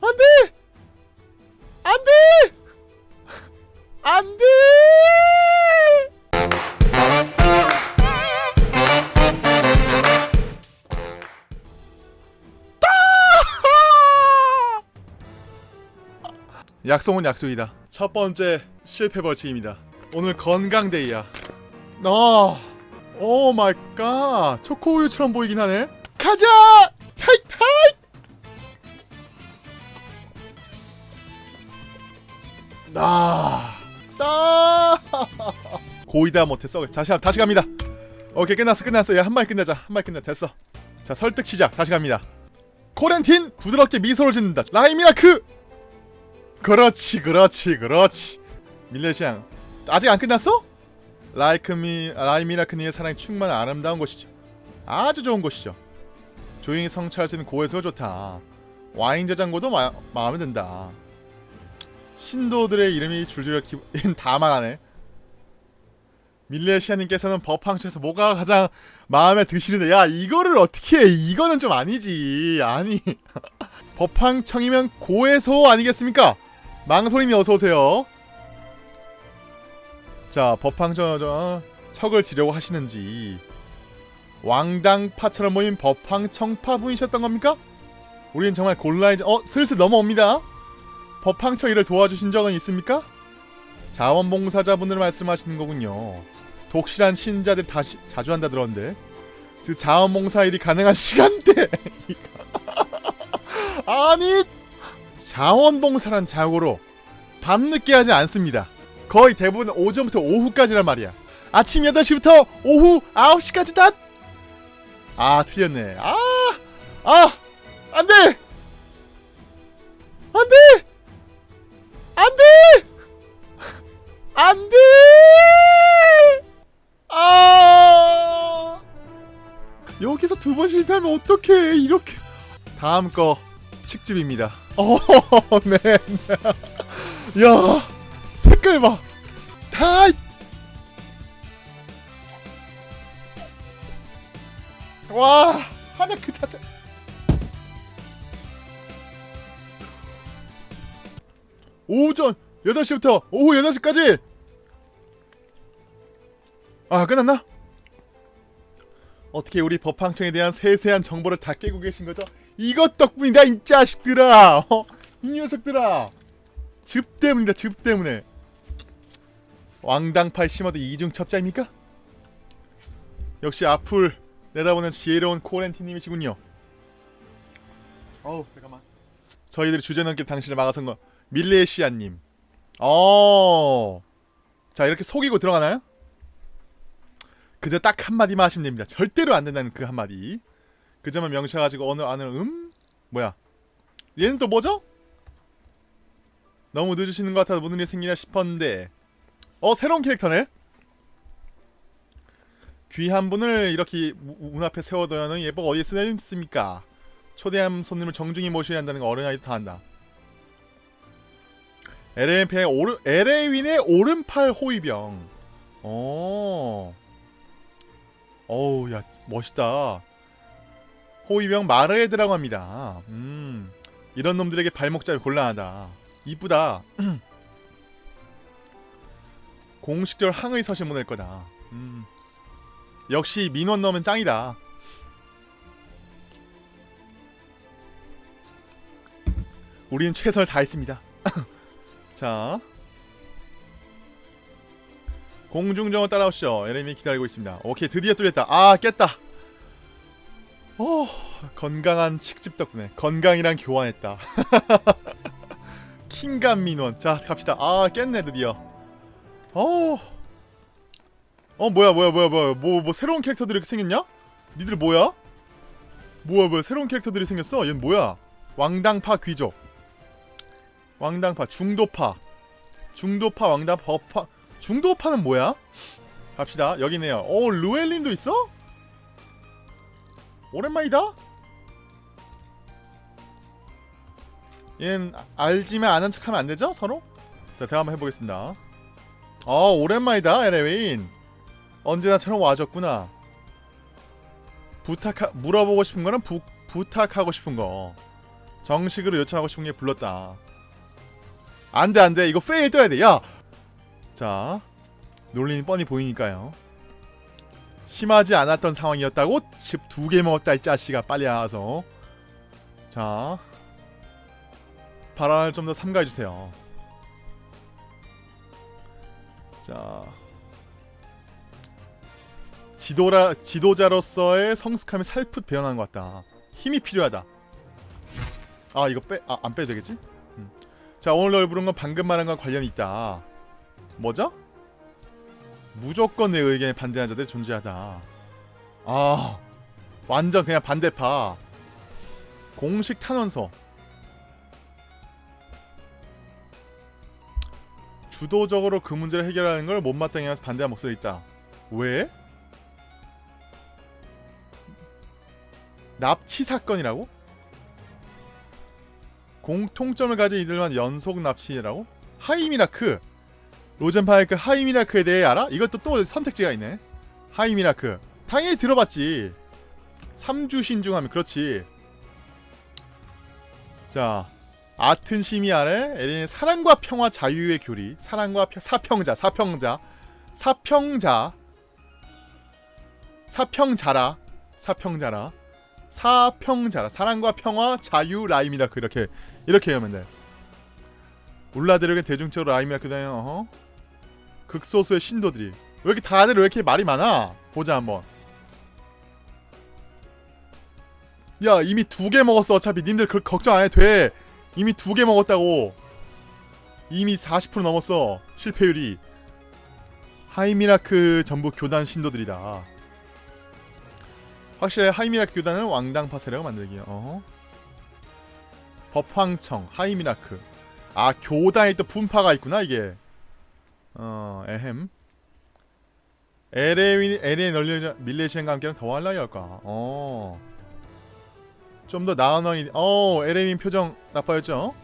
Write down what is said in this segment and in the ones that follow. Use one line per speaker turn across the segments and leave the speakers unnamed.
안돼! 안돼! 안돼! 약속은 약속이다. 첫 번째 실패 벌칙입니다. 오늘 건강데이야. 어, oh my god. 초코우유처럼 보이긴 하네. 가자! 나. 따. 고이다 못했어. 다시 가- 다시 갑니다. 오케이 끝났어 끝났어. 야한 마리 끝내자. 한 마리 끝내 됐어. 자 설득 시작. 다시 갑니다. 코렌틴 부드럽게 미소를 짓는다. 라이미라크. 그렇지 그렇지 그렇지. 밀레시앙 아직 안 끝났어? 라이크미 라이미라크니의 사랑이 충만한 아름다운 곳이죠. 아주 좋은 곳이죠. 조용히 성취할 수 있는 고해수가 좋다. 와인 저장고도 마, 마음에 든다. 신도들의 이름이 줄줄이 기... 다 말하네. 밀레시아님께서는 법황처에서 뭐가 가장 마음에 드시는데 야 이거를 어떻게 해? 이거는 좀 아니지. 아니. 법황청이면 고해소 아니겠습니까? 망설임이 어서오세요. 자 저, 척을 지려고 하시는지. 왕당파처럼 모인 법황청파 분이셨던 겁니까? 우린 정말 곤란해져 어 슬슬 넘어옵니다 일을 도와주신 적은 있습니까? 자원봉사자분들 말씀하시는 거군요. 독실한 신자들 다시 자주 한다 들었는데. 그 자원봉사 일이 가능한 시간대! 아니 자원봉사란 자고로 밤늦게 하지 않습니다. 거의 대부분 오전부터 오후까지란 말이야. 아침 8시부터 오후 9시까지 다 아 틀렸네. 아 아 안돼! 안돼 안돼! 안돼! 아! 여기서 두 번 실패하면 어떡해. 이렇게. 다음 거 칡집입니다. 어네. 네. 야 색깔 봐다 와 하나 그 자체 오전 8시부터 오후 8시까지 아 끝났나? 어떻게 우리 법황청에 대한 세세한 정보를 다 깨고 계신 거죠? 이것 덕분이다 이 자식들아 어? 이 녀석들아 즙 때문이다 즙 때문에 왕당파에 심어도 이중 첩자입니까? 역시 앞을 내다보는 지혜로운 코렌티님이시군요 어우 잠깐만 저희들이 주제넘게 당신을 막아선 거 밀레시아님 어. 자 이렇게 속이고 들어가나요? 그저 딱 한마디만 하시면 됩니다. 절대로 안 된다는 그 한마디. 그 점을 명시해가지고 어느 안을 음? 뭐야? 얘는 또 뭐죠? 너무 늦으시는 것 같아서 무슨 일이 생기나 싶었는데 어 새로운 캐릭터네? 귀한 분을 이렇게 문 앞에 세워둬야 하는 예복 어디에 쓰입니까? 초대한 손님을 정중히 모셔야 한다는 거 어른아이도 다 한다. LA의 오른 LA윈의 오른팔 호위병. 어. 어우 야 멋있다. 호위병 마르에드라고 합니다. 음. 이런 놈들에게 발목 잡이 곤란하다. 이쁘다. 공식적으로 항의 서실 보낼 거다. 음. 역시 민원 넣으면 짱이다. 우리는 최선을 다했습니다. 자 공중정을 따라오시죠. 에레미 기다리고 있습니다. 오케이 드디어 뚫렸다. 아 깼다. 오 건강한 칙집 덕분에 건강이랑 교환했다. 킹감 민원. 자 갑시다. 아 깼네 드디어. 어, 어 뭐야 뭐야 뭐야 뭐야. 뭐, 뭐 새로운 캐릭터들이 이렇게 생겼냐? 니들 뭐야? 뭐야 뭐야. 새로운 캐릭터들이 생겼어? 얘는 뭐야? 왕당파 귀족 왕당파 중도파 중도파 왕당 법파 중도파는 뭐야? 갑시다 여기 네요 오 루엘린도 있어? 오랜만이다? 얘는 알지만 아는 척하면 안되죠? 서로? 자 대화 한번 해보겠습니다 어 오랜만이다 에레윈 언제나처럼 와줬구나 부탁하 물어보고 싶은 거는 부, 부탁하고 싶은 거 정식으로 요청하고 싶은 게 불렀다. 안돼 안돼 이거 페일 떠야 돼. 야. 자 논리는 뻔히 보이니까요. 심하지 않았던 상황이었다고 집 두 개 먹었다 이 자식아 빨리 나와서 자 발언을 좀 더 삼가해 주세요. 자 지도라 지도자로서의 성숙함이 살풋 배어난 것 같다. 힘이 필요하다. 아 이거 빼 아 안 빼도 되겠지? 음. 자 오늘 널 부른 건 방금 말한 건 관련이 있다. 뭐죠? 무조건 내 의견에 반대하는 자들이 존재하다. 아 완전 그냥 반대파. 공식 탄원서. 주도적으로 그 문제를 해결하는 걸 못마땅해 하면서 반대한 목소리 있다. 왜? 납치 사건이라고? 공통점을 가진 이들만 연속 납치라고? 하이미라크. 로젠파이크 하이미라크에 대해 알아? 이것도 또 선택지가 있네. 하이미라크. 당연히 들어봤지. 삼주 신중하면 그렇지. 자 아튼 심의 아래 에린의 사랑과 평화 자유의 교리. 사랑과 펴, 사평자 사평자. 사평자. 사평자라. 사평자라 사평자라 사랑과 평화 자유 라임이라크 이렇게 이렇게 하면 돼 울라드력의 대중적으로 라임이라크 다요. 어허. 극소수의 신도들이. 왜 이렇게 다들 왜 이렇게 말이 많아? 보자 한번. 야 이미 두 개 먹었어 어차피. 님들 그 걱정 안 해도 돼. 이미 두 개 먹었다고. 이미 40% 넘었어 실패율이. 하이미라크 전부 교단 신도들이다 확실히 하이미라크 교단을 왕당 파세라고 만들기요. 어허. 법황청 하이미라크. 아 교단에 또 분파가 있구나 이게. 어 에헴. LA, LA 널리 밀레시안과 함께는 더 할라이 할까? 어. 좀 더 나은 왕이 어 LA민 표정 나빠졌죠?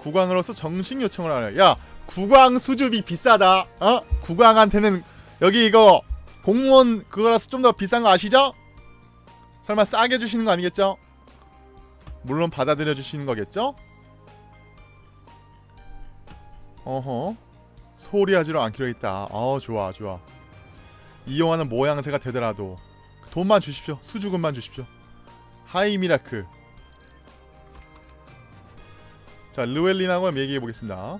국왕으로서 정식 요청을 하려 야 국왕 수줍이 비싸다. 어? 국왕한테는 여기 이거 공무원 그거라서 좀 더 비싼 거 아시죠? 설마 싸게 주시는 거 아니겠죠? 물론 받아들여 주시는 거겠죠? 어허. 소리하지로 않기로 했다. 어 좋아 좋아. 이 영화는 모양새가 되더라도 돈만 주십시오. 수주금만 주십시오. 하이 미라크 자 르웰린하고 얘기해보겠습니다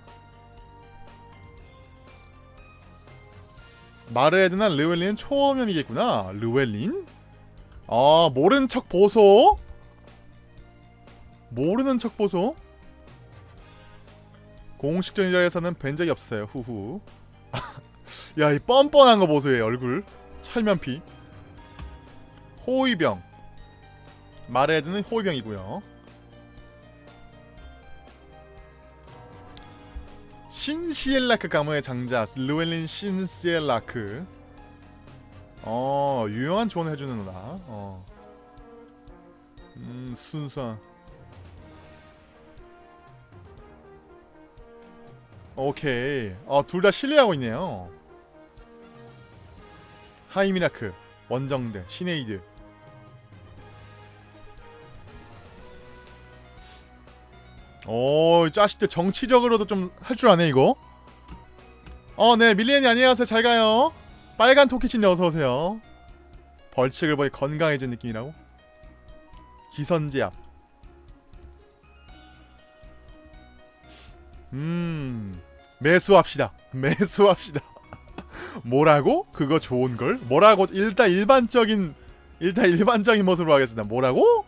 마르에드나 르웰린은 초면이겠구나 르웰린? 아 모르는 척 보소? 모르는 척 보소? 공식적인 자리에서는 뵌 적이 없어요. 후후. 야, 이 뻔뻔한 거 보세요. 얘 얼굴. 철면피. 호위병. 마레드는 호위병이고요. 신시엘라크 가문의 장자 르웰린 신시엘라크. 어, 유용한 조언을 해주는 누나. 어. 음, 순수한. 오케이. 어, 둘 다 신뢰하고 있네요. 하이미라크, 원정대, 시네이드. 오, 짜식들 정치적으로도 좀 할 줄 아네, 이거. 어, 네, 밀리언이 안녕하세요. 잘 가요. 빨간 토끼친 어서오세요. 벌칙을 보니 건강해진 느낌이라고? 기선제압. 음 매수합시다 매수합시다 뭐라고? 그거 좋은걸? 뭐라고? 일단 일반적인 일단 일반적인 모습으로 하겠습니다 뭐라고?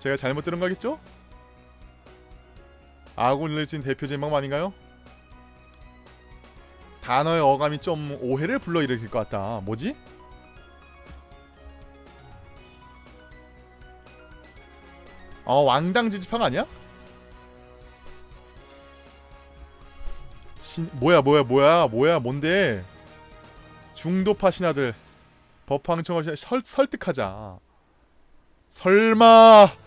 제가 잘못 들은 거겠죠? 아군 일진 대표 제목 아닌가요? 단어의 어감이 좀 오해를 불러일으킬 것 같다 뭐지? 어 왕당 지지파가 아니야? 신 뭐야 뭐야 뭐야 뭐야 뭔데 중도파 신하들 법황청을 설, 설득하자 설마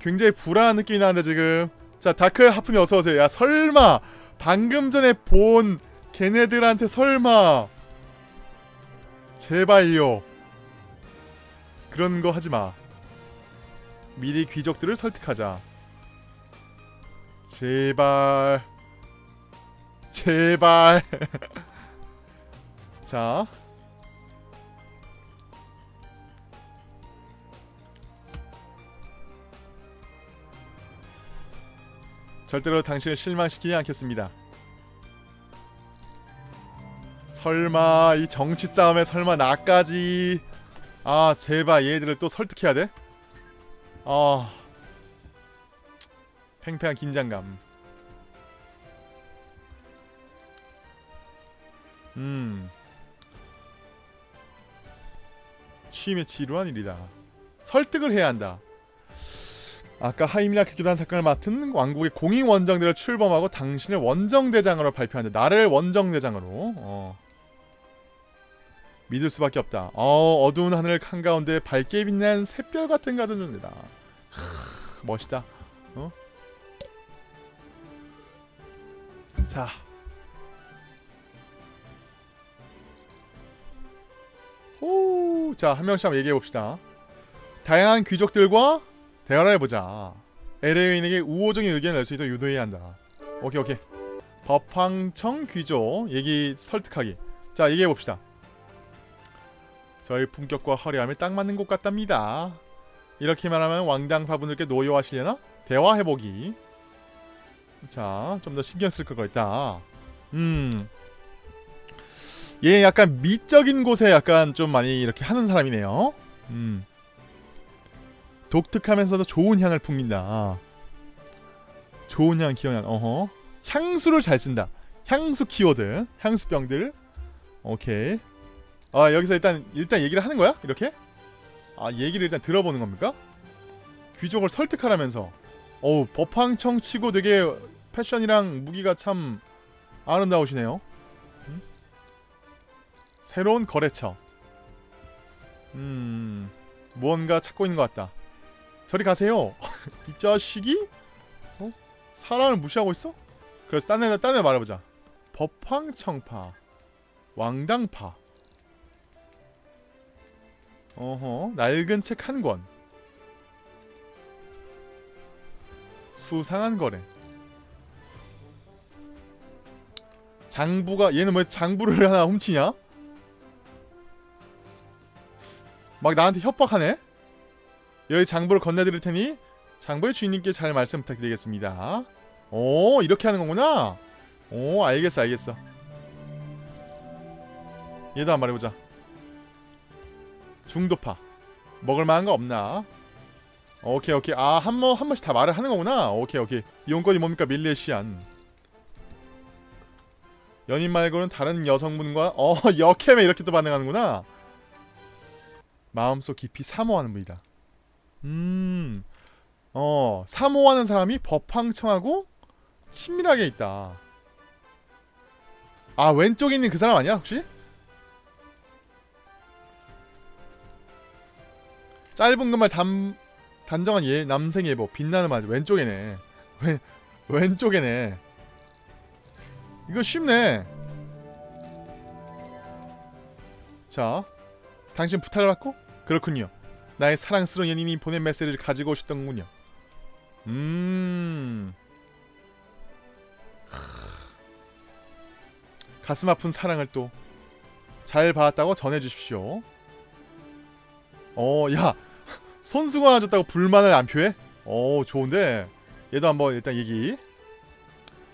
굉장히 불안한 느낌이 나는데 지금 자 다크 하품이 어서오세요 야 설마 방금 전에 본 걔네들한테 설마 제발요 그런 거 하지 마. 미리 귀족들을 설득하자. 제발. 제발. 자. 절대로 당신을 실망시키지 않겠습니다. 설마 이 정치 싸움에 설마 나까지? 아 제발 얘들을 또 설득해야 돼? 아 팽팽한 긴장감. 음. 취임의 지루한 일이다. 설득을 해야 한다 아까 하이미라크 교단 사건을 맡은 왕국의 공인 원정대를 출범하고 당신을 원정대장으로 발표한다 나를 원정대장으로 어. 믿을 수밖에 없다. 어, 어두운 하늘 한가운데 밝게 빛난 샛별 같은 가든 존재다. 크, 멋있다. 어? 자. 오, 자, 한 명씩 한번 얘기해 봅시다. 다양한 귀족들과 대화를 해보자. LA인에게 우호적인 의견을 낼 수 있도록 유도해야 한다. 오케이, 오케이. 법황청 귀족 얘기 설득하기. 자, 얘기해 봅시다. 저희 품격과 화려함에 딱 맞는 곳 같답니다. 이렇게 말하면 왕당파분들께 노여하시려나? 대화해보기. 자, 좀 더 신경 쓸 거가 있다. 음. 얘 약간 미적인 곳에 약간 좀 많이 이렇게 하는 사람이네요. 음. 독특하면서도 좋은 향을 풍긴다. 좋은 향 기억나. 어허. 향수를 잘 쓴다. 향수 키워드. 향수병들. 오케이. 아 여기서 일단 일단 얘기를 하는 거야? 이렇게? 아 얘기를 일단 들어보는 겁니까? 귀족을 설득하라면서 어우 법황청 치고 되게 패션이랑 무기가 참 아름다우시네요 음? 새로운 거래처 음 무언가 찾고 있는 것 같다 저리 가세요 이 자식이? 어? 사람을 무시하고 있어? 그래서 딴 애, 딴애 말해보자 법황청파 왕당파 어허 낡은 책 한 권 수상한 거래 장부가 얘는 왜 장부를 하나 훔치냐? 막 나한테 협박하네? 여기 장부를 건네드릴 테니 장부의 주인님께 잘 말씀 부탁드리겠습니다. 오 이렇게 하는 거구나. 오 알겠어 알겠어. 얘도 한 번 해보자. 중도파. 먹을 만한 거 없나? 오케이 오케이. 아한 번 한 번씩 다 말을 하는 거구나. 오케이 오케이. 이용권이 뭡니까? 밀레시안. 연인 말고는 다른 여성분과 어 역캠에 이렇게 또 반응하는구나. 마음속 깊이 사모하는 분이다 음 어 사모하는 사람이 법황청하고 친밀하게 있다. 아 왼쪽에 있는 그 사람 아니야 혹시? 짧은 금발 단 단정한 예 남생 예보 빛나는 말 왼쪽에네. 왼 왼쪽에네. 이거 쉽네. 자 당신 부탁을 받고? 그렇군요 나의 사랑스러운 연인이 보낸 메시지를 가지고 오셨던군요. 음. 가슴 아픈 사랑을 또 잘 받았다고 전해주십시오. 어 야. 손수가 가졌다고 불만을 안 표해? 오 좋은데. 얘도 한번 일단 얘기.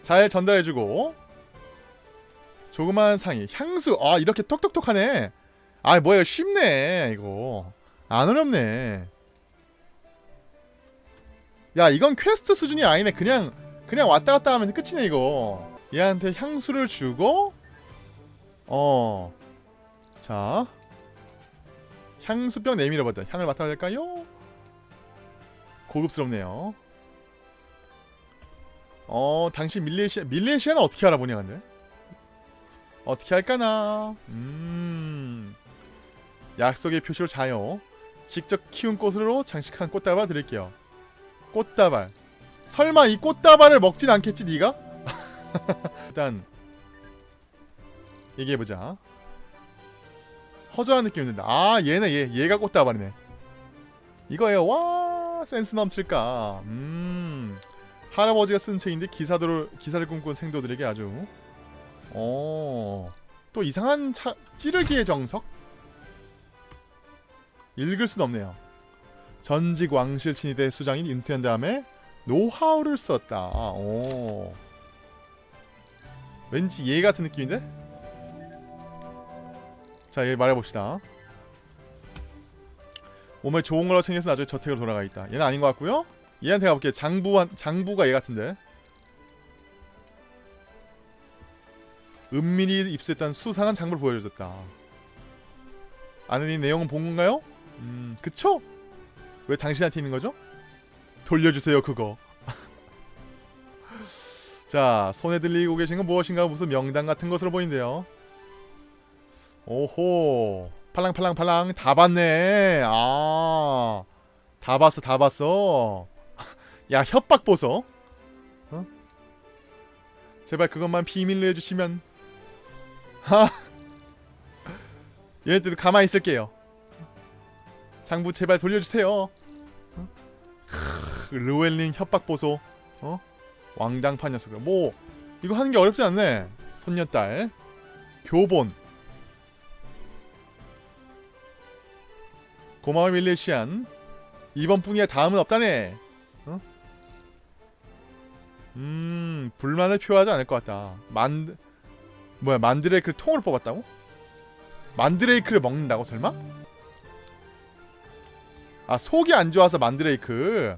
잘 전달해주고. 조그마한 상의. 향수. 아 이렇게 톡톡톡하네. 아 뭐야 쉽네 이거 안 어렵네 야 이건 퀘스트 수준이 아니네 그냥 그냥 왔다 갔다 하면 끝이네 이거 얘한테 향수를 주고 어 자 향수병 내밀어봤다. 향을 맡아야 될까요? 고급스럽네요. 어, 당신 밀레시아 밀레시아는 어떻게 알아보냐 근데? 어떻게 할까나? 음. 약속의 표시로 자요. 직접 키운 꽃으로 장식한 꽃다발 드릴게요. 꽃다발. 설마 이 꽃다발을 먹진 않겠지 네가? 일단 얘기해보자. 허전한 느낌이 든다. 아 얘네 얘 얘가 꽃다발이네. 이거예요. 와 센스 넘칠까. 음 할아버지가 쓴 책인데 기사도를 기사를 꿈꾼 생도들에게 아주 어 또 이상한 차, 찌르기의 정석 읽을 순 없네요. 전직 왕실 친위대 수장인 은퇴한 다음에 노하우를 썼다. 오. 왠지 얘 같은 느낌인데? 자, 얘 말해봅시다. 몸에 좋은 거라 챙겨서 나중에 저택으로 돌아가 있다. 얘는 아닌 것 같고요. 얘한테 가볼게요. 장부 장부가 얘 같은데. 은밀히 입수했다는 수상한 장부를 보여줬다. 아는 이 내용은 본 건가요? 음, 그쵸? 왜 당신한테 있는 거죠? 돌려주세요 그거. 자, 손에 들리고 계신 건 무엇인가 무슨 명당 같은 것으로 보이는데요. 오호, 팔랑팔랑팔랑 다 봤네. 아, 다 봤어, 다 봤어. 야, 협박 보소. 어? 제발 그것만 비밀로 해주시면. 하. 얘네들도 가만히 있을게요. 장부 제발 돌려주세요. 어? 크, 르웰린 협박 보소. 어? 왕당파 녀석들. 뭐 이거 하는 게 어렵지 않네. 손녀딸 교본. 고마워 밀레시안. 이번뿐이야 다음은 없다네. 어? 음 불만을 표하지 않을 것 같다. 만 뭐야 만드레이크를 통으로 뽑았다고? 만드레이크를 먹는다고 설마? 아 속이 안 좋아서 만드레이크.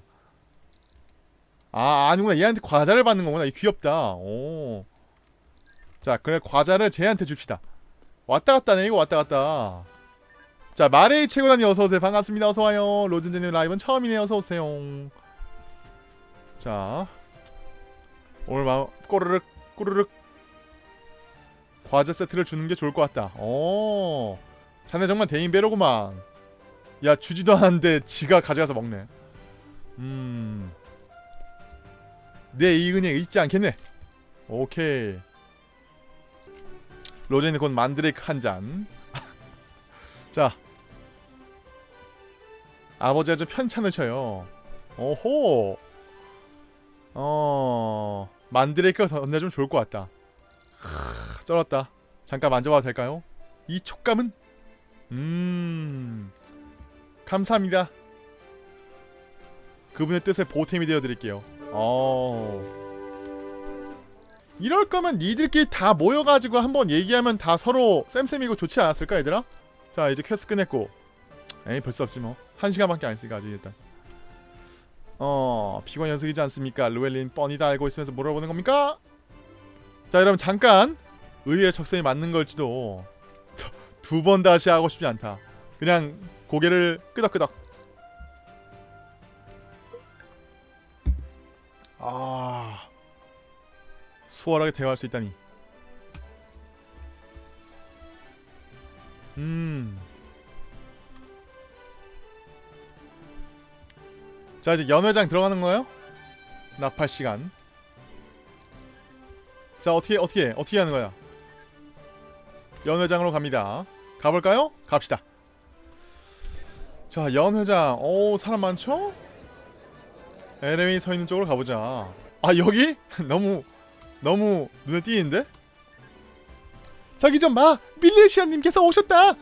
아 아니구나. 얘한테 과자를 받는 거구나. 이 귀엽다. 오. 자 그래 과자를 쟤한테 줍시다. 왔다 갔다네. 이거 왔다 갔다. 자 마레이 최고단이 어서오세요 반갑습니다. 어서와요. 로즈제님 라이브는 처음이네요. 어서오세요. 자 오늘 마 꼬르륵 꼬르륵 과자 세트를 주는 게 좋을 것 같다. 오. 자네 정말 대인배로구만 야 주지도 않았는데 지가 가져가서 먹네. 음... 내 이 은혜 잊지 않겠네. 오케이. 로제는 곧 만드레이크 한잔. 자. 아버지가 좀 편찮으셔요. 오호. 어... 만드레이크가 던져주면 좋을 것 같다. 크, 쩔었다. 잠깐 만져봐도 될까요? 이 촉감은? 음... 감사합니다. 그분의 뜻에 보탬이 되어드릴게요. 어... 이럴 거면 니들끼리 다 모여가지고 한번 얘기하면 다 서로 쌤쌤이고 좋지 않았을까 얘들아? 자 이제 퀘스트 끝냈고 에이 벌써 없지 뭐 한 시간밖에 안 했으니까 아직 일단 어 비관 연습이지 않습니까? 루엘린 뻔히 다 알고 있으면서 물어보는 겁니까? 자 여러분 잠깐 의외의 적성이 맞는 걸지도 두 번 다시 하고 싶지 않다 그냥 고개를 끄덕끄덕 아 수월하게 대화할 수 있다니 음. 자 이제 연회장 들어가는 거예요? 나팔 시간. 자 어떻게 어떻게 어떻게 하는 거야? 연회장으로 갑니다. 가볼까요? 갑시다. 자 연 회장 오 사람 많죠? 에레미 서 있는 쪽으로 가보자 아 여기? 너무 너무 눈에 띄는데? 저기 좀 봐 밀레시아님께서 오셨다